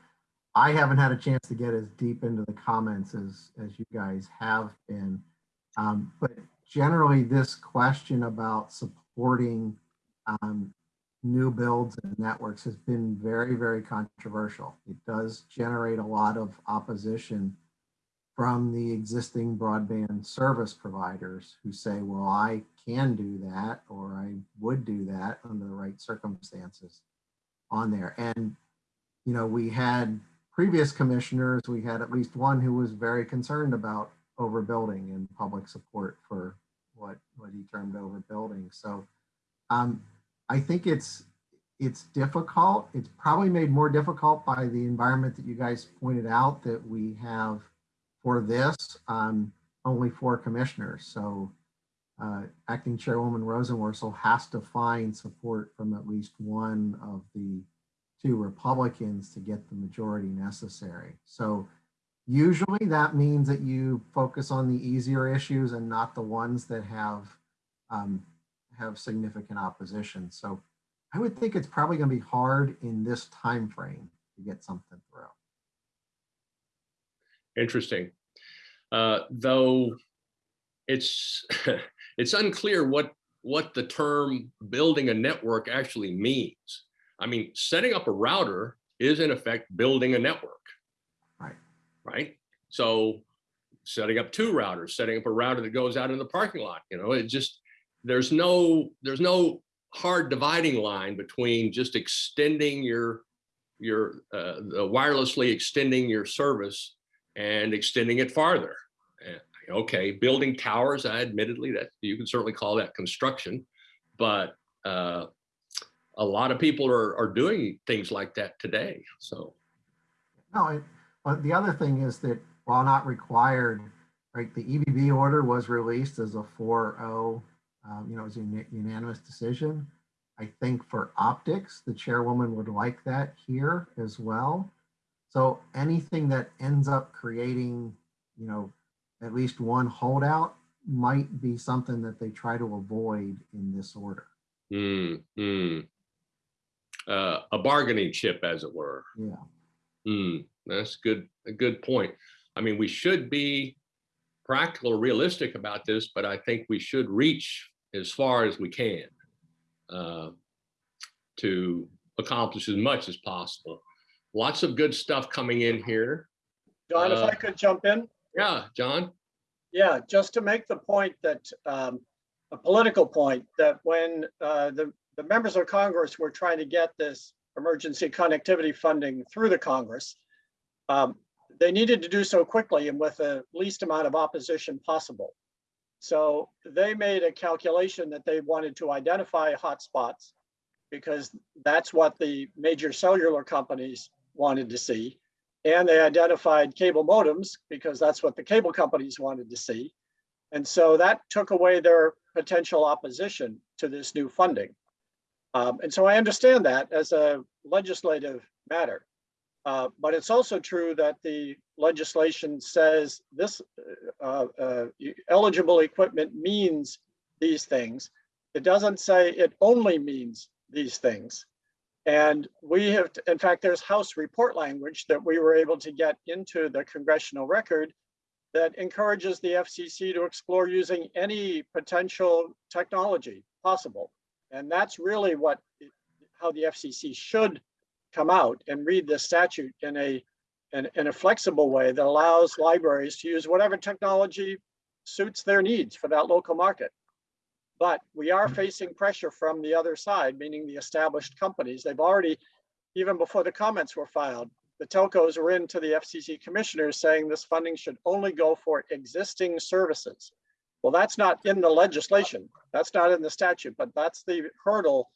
I haven't had a chance to get as deep into the comments as, as you guys have been. Um, but generally this question about supporting, um, new builds and networks has been very, very controversial. It does generate a lot of opposition from the existing broadband service providers who say, well, I can do that, or I would do that under the right circumstances on there. And, you know, we had previous commissioners, we had at least one who was very concerned about overbuilding and public support for what, what he termed overbuilding. So um, I think it's, it's difficult. It's probably made more difficult by the environment that you guys pointed out that we have for this, um, only four commissioners. So uh, acting chairwoman Rosenworcel has to find support from at least one of the two Republicans to get the majority necessary. So usually that means that you focus on the easier issues and not the ones that have um, have significant opposition. So I would think it's probably going to be hard in this time frame to get something through. Interesting. Uh, though it's [laughs] it's unclear what what the term building a network actually means. I mean, setting up a router is in effect building a network. Right. So setting up two routers, setting up a router that goes out in the parking lot, you know, it just there's no there's no hard dividing line between just extending your your uh, the wirelessly extending your service and extending it farther. Okay, building towers, I admittedly that you can certainly call that construction, but uh, a lot of people are, are doing things like that today. So No, but the other thing is that while not required, right, the EBB order was released as a 4-0, um, you know, it was a unanimous decision. I think for optics, the chairwoman would like that here as well. So anything that ends up creating, you know, at least one holdout might be something that they try to avoid in this order. mm, mm. Uh, a bargaining chip, as it were. Yeah. Hmm, that's good, a good point. I mean, we should be practical realistic about this, but I think we should reach as far as we can uh, to accomplish as much as possible. Lots of good stuff coming in here. John, if Uh, I could jump in? Yeah, John? Yeah, just to make the point that, um, a political point, that when, uh, the, the members of Congress were trying to get this emergency connectivity funding through the Congress, um, they needed to do so quickly and with the least amount of opposition possible. So they made a calculation that they wanted to identify hotspots because that's what the major cellular companies wanted to see. And they identified cable modems because that's what the cable companies wanted to see. And so that took away their potential opposition to this new funding. Um, and so I understand that as a legislative matter. Uh, but it's also true that the legislation says this uh, uh, eligible equipment means these things. It doesn't say it only means these things. And we have, in fact, there's House report language that we were able to get into the congressional record that encourages the FCC to explore using any potential technology possible. And that's really what, how the FCC should come out and read this statute in a, in, in a flexible way that allows libraries to use whatever technology suits their needs for that local market. But we are mm-hmm. facing pressure from the other side, meaning the established companies. They've already, even before the comments were filed, the telcos were into the FCC commissioners saying this funding should only go for existing services. Well, that's not in the legislation. That's not in the statute, but that's the hurdle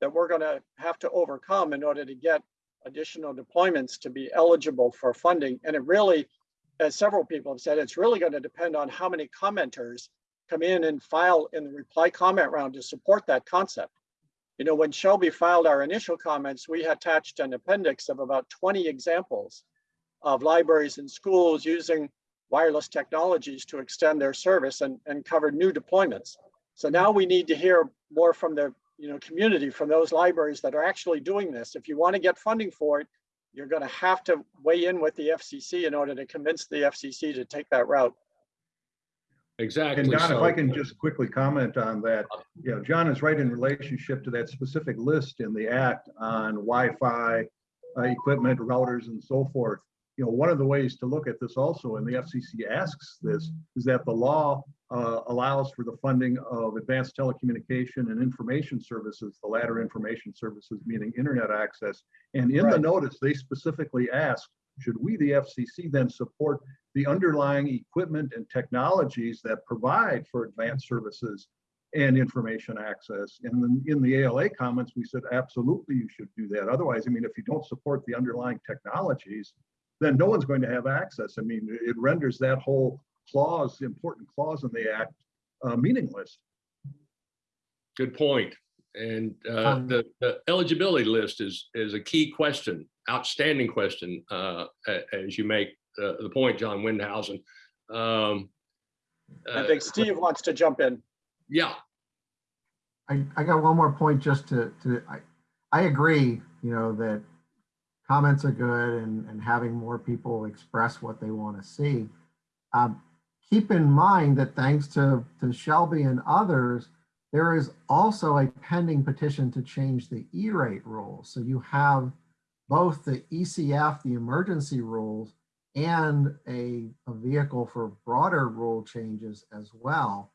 that we're going to have to overcome in order to get additional deployments to be eligible for funding. And it really, as several people have said, it's really going to depend on how many commenters come in and file in the reply comment round to support that concept. You know, when SHLB filed our initial comments, we attached an appendix of about 20 examples of libraries and schools using wireless technologies to extend their service and, and covered new deployments. So now we need to hear more from the you know, community, from those libraries that are actually doing this. If you want to get funding for it, you're going to have to weigh in with the FCC in order to convince the FCC to take that route. Exactly. And John, if. I can just quickly comment on that, you know, John is right in relationship to that specific list in the act on Wi-Fi uh, equipment, routers and so forth. You know, one of the ways to look at this also, and the FCC asks this, is that the law uh, allows for the funding of advanced telecommunication and information services, the latter information services meaning internet access. And in the notice, they specifically ask, should we, the FCC, then support the underlying equipment and technologies that provide for advanced services and information access. And then in the ALA comments, we said, absolutely, you should do that. Otherwise, I mean, if you don't support the underlying technologies, then no one's going to have access. I mean, it renders that whole clause, important clause in the act, uh, meaningless. Good point. And uh, Um, the, the eligibility list is, is a key question, outstanding question, uh, as you make uh, the point, John Windhausen. Um, I uh, think Steve wants to jump in. Yeah, I, I got one more point just to, to, I, I agree, you know, that comments are good and, and having more people express what they want to see. Um, keep in mind that thanks to, to SHLB and others, there is also a pending petition to change the E-rate rules. So you have both the ECF, the emergency rules, and a, a vehicle for broader rule changes as well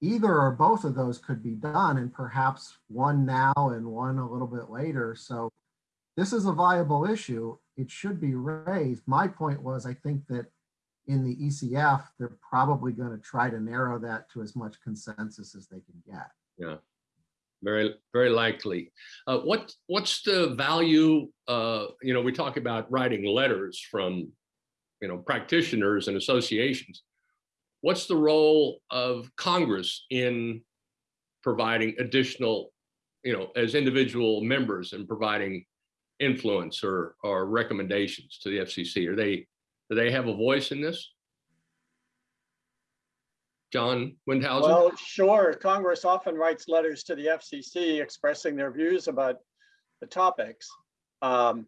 either or both of those could be done and perhaps one now and one a little bit later. So this is a viable issue. It should be raised. My point was, I think that in the ECF, they're probably going to try to narrow that to as much consensus as they can get. Yeah, very, very likely. Uh, what, what's the value, uh, you know, we talk about writing letters from, you know, practitioners and associations. What's the role of Congress in providing additional, you know, as individual members and providing influence or, or recommendations to the FCC? Are they, do they have a voice in this? John Windhausen? Well, sure, Congress often writes letters to the FCC expressing their views about the topics. Um,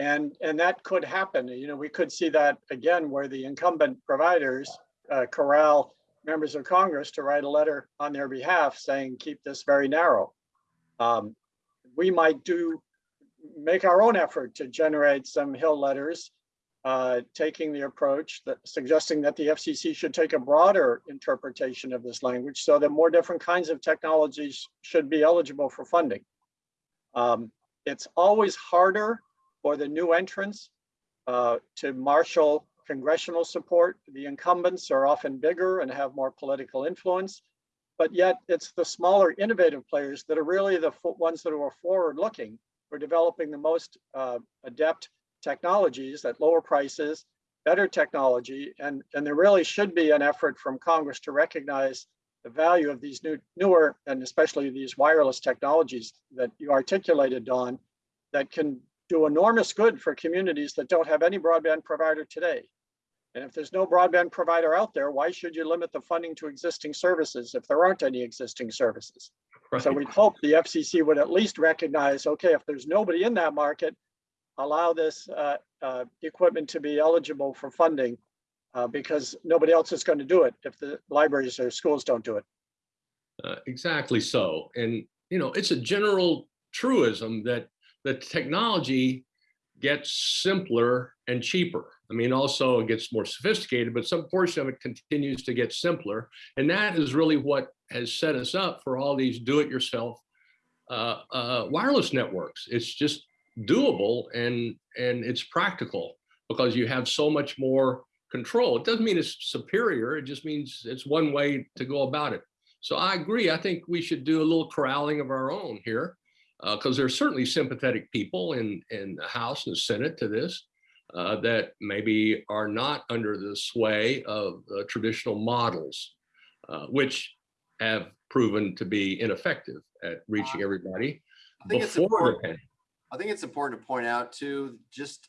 And, and that could happen, you know, we could see that again where the incumbent providers uh, corral members of Congress to write a letter on their behalf saying, keep this very narrow. Um, We might do, make our own effort to generate some Hill letters uh, taking the approach that suggesting that the FCC should take a broader interpretation of this language so that more different kinds of technologies should be eligible for funding. Um, it's always harder for the new entrants uh, to marshal congressional support. The incumbents are often bigger and have more political influence, but yet it's the smaller innovative players that are really the ones that are forward looking. We're developing the most uh, adept technologies at lower prices, better technology, and, and there really should be an effort from Congress to recognize the value of these new, newer, and especially these wireless technologies that you articulated, Don, that can do enormous good for communities that don't have any broadband provider today. And if there's no broadband provider out there, why should you limit the funding to existing services if there aren't any existing services? So we'd hope the FCC would at least recognize, okay, if there's nobody in that market, allow this uh, uh, equipment to be eligible for funding uh, because nobody else is going to do it if the libraries or schools don't do it. Uh, exactly so. And, you know, it's a general truism that the technology gets simpler and cheaper. I mean, also it gets more sophisticated, but some portion of it continues to get simpler. And that is really what has set us up for all these do-it-yourself uh, uh, wireless networks. It's just doable and, and it's practical because you have so much more control. It doesn't mean it's superior. It just means it's one way to go about it. So I agree. I think we should do a little corralling of our own here Because there are certainly sympathetic people in, in the House and the Senate to this uh, that maybe are not under the sway of uh, traditional models, uh, which have proven to be ineffective at reaching everybody I think it's before the important, pandemic. I think it's important to point out too, just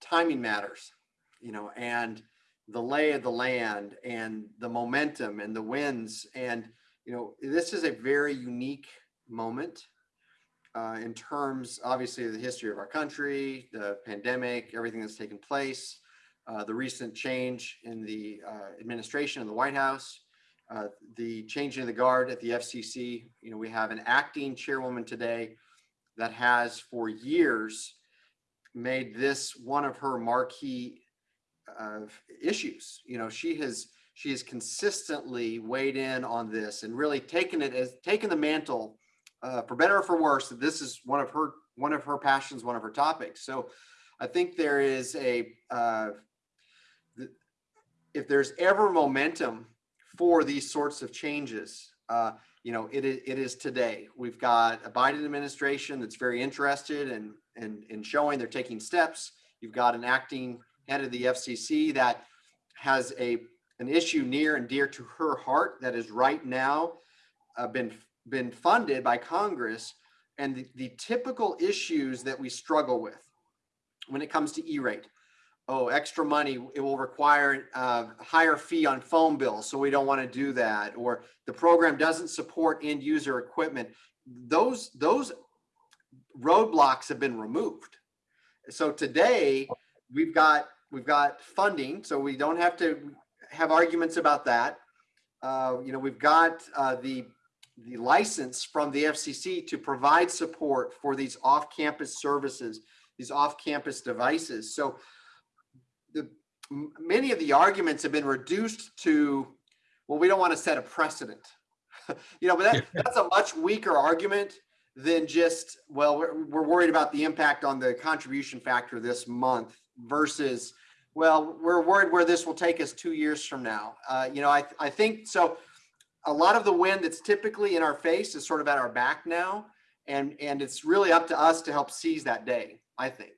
timing matters, you know, and the lay of the land and the momentum and the winds. And, you know, this is a very unique moment uh, in terms, obviously, of the history of our country, the pandemic, everything that's taken place, uh, the recent change in the uh, administration in the White House, uh, the changing of the guard at the FCC. You know, we have an acting chairwoman today that has for years made this one of her marquee uh, issues. You know, she has she has consistently weighed in on this and really taken it as taken the mantle uh, for better or for worse. That this is one of her one of her passions, one of her topics. So I think there is a uh, if there's ever momentum for these sorts of changes, uh, you know, it is, it is today. We've got a Biden administration that's very interested in, in, in showing they're taking steps. You've got an acting head of the FCC that has a, an issue near and dear to her heart that is right now uh, been, been funded by Congress. And the, the typical issues that we struggle with when it comes to E-rate, oh, extra money, it will require a higher fee on phone bills, so we don't want to do that. Or the program doesn't support end user equipment. Those, those roadblocks have been removed. So today, we've got, we've got funding, so we don't have to have arguments about that. Uh, you know, we've got uh, the, the license from the FCC to provide support for these off-campus services, these off-campus devices. So the many of the arguments have been reduced to, well, we don't want to set a precedent. [laughs] you know, but that, that's a much weaker argument than just, well, we're, we're worried about the impact on the contribution factor this month versus, well, we're worried where this will take us two years from now. Uh, you know, I, I think so. A lot of the wind that's typically in our face is sort of at our back now. And, and it's really up to us to help seize that day, I think.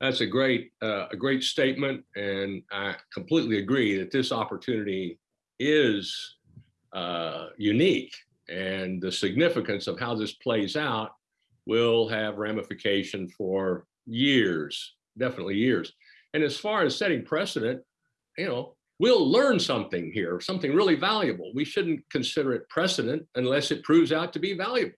That's a great, uh, a great statement, and I completely agree that this opportunity is uh, unique, and the significance of how this plays out will have ramification for years, definitely years. And as far as setting precedent, you know, we'll learn something here, something really valuable. We shouldn't consider it precedent unless it proves out to be valuable.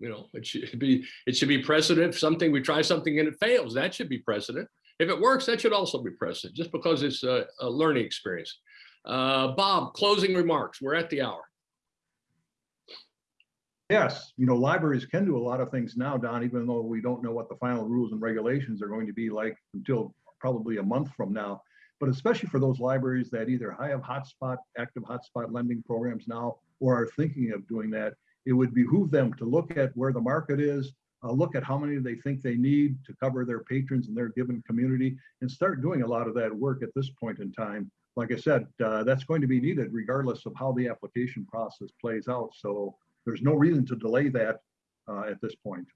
You know, it should be, it should be precedent, if something, we try something and it fails, that should be precedent. If it works, that should also be precedent, just because it's a, a learning experience. Uh, Bob, closing remarks, we're at the hour. Yes, you know, libraries can do a lot of things now, Don, even though we don't know what the final rules and regulations are going to be like until probably a month from now. But especially for those libraries that either have hotspot, active hotspot lending programs now, or are thinking of doing that, it would behoove them to look at where the market is, uh, look at how many they think they need to cover their patrons in their given community, and start doing a lot of that work at this point in time. Like I said, uh, that's going to be needed regardless of how the application process plays out. So there's no reason to delay that uh, at this point.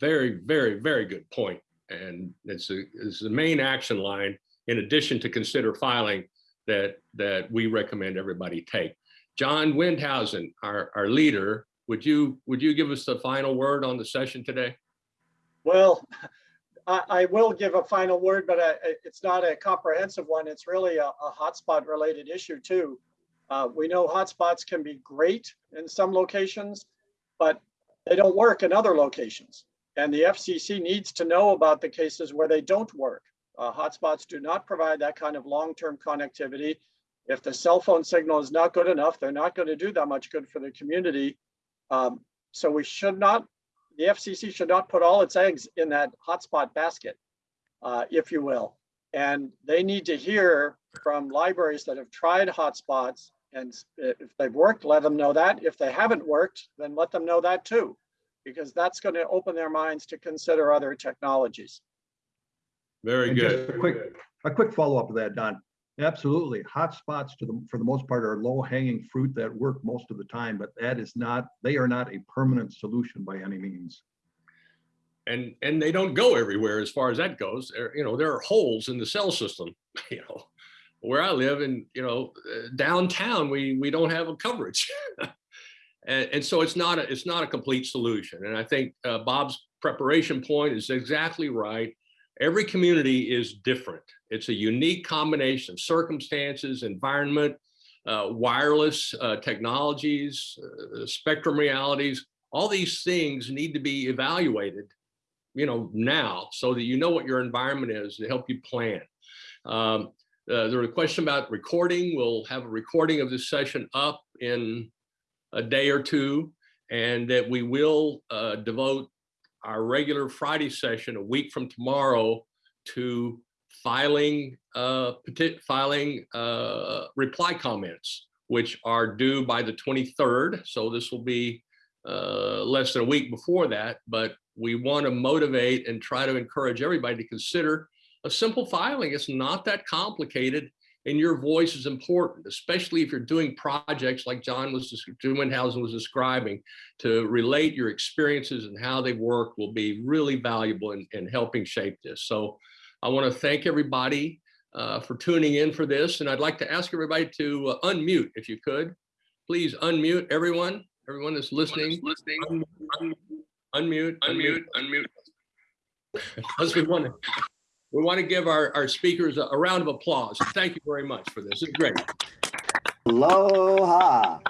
Very, very, very good point. And it's a, it's the main action line, in addition to consider filing that, that we recommend everybody take. John Windhausen, our, our leader, would you, would you give us the final word on the session today? Well, I, I will give a final word, but I- I- it's not a comprehensive one. It's really a, a hotspot related issue too. Uh, we know hotspots can be great in some locations, but they don't work in other locations. And the FCC needs to know about the cases where they don't work. Uh, hotspots do not provide that kind of long-term connectivity. If the cell phone signal is not good enough, they're not going to do that much good for the community. Um, so we should not the FCC should not put all its eggs in that hotspot basket, uh, if you will. And they need to hear from libraries that have tried hotspots. And if they've worked, let them know that. If they haven't worked, then let them know that too, because that's going to open their minds to consider other technologies. Very And just good. a quick, a quick follow-up to that, Don. Absolutely. Hotspots to the, for the most part are low hanging fruit that work most of the time, but that is not, they are not a permanent solution by any means. and and they don't go everywhere as far as that goes. There, you know, there are holes in the cell system. [laughs] You know, where I live in, you know, uh, downtown, we we don't have a coverage, [laughs] and, and so it's not a it's not a complete solution. And I think uh, Bob's preparation point is exactly right. Every community is different. It's a unique combination of circumstances, environment, uh, wireless uh, technologies, uh, spectrum realities. All these things need to be evaluated you know, now so that you know what your environment is to help you plan. Um, uh, a question about recording. We'll have a recording of this session up in a day or two, and that we will uh, devote our regular Friday session a week from tomorrow to filing uh, filing uh, reply comments, which are due by the 23rd. So this will be uh, less than a week before that, but we want to motivate and try to encourage everybody to consider a simple filing. It's not that complicated and your voice is important, especially if you're doing projects like John was, John was describing, to relate your experiences and how they work will be really valuable in, in helping shape this. So I want to thank everybody uh, for tuning in for this. And I'd like to ask everybody to uh, unmute if you could. Please unmute everyone, everyone that's listening. Listening. Unmute, unmute, unmute. Because we want to, we want to give our, our speakers a, a round of applause. Thank you very much for this. It's great. Aloha.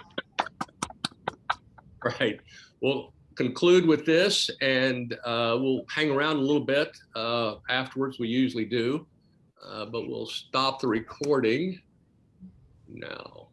Right. We'll conclude with this and uh, we'll hang around a little bit uh, afterwards. We usually do, uh, but we'll stop the recording now.